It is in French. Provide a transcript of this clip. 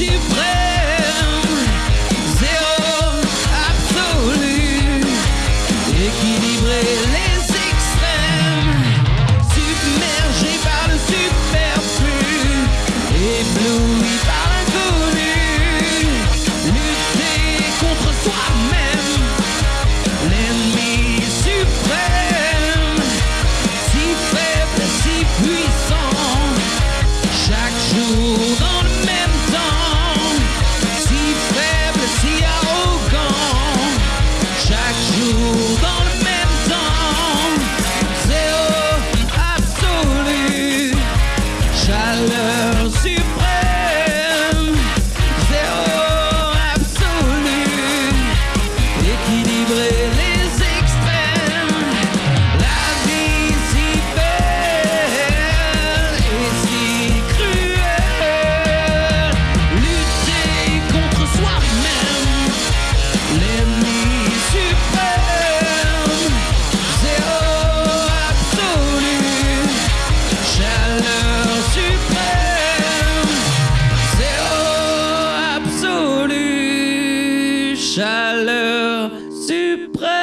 she suprême.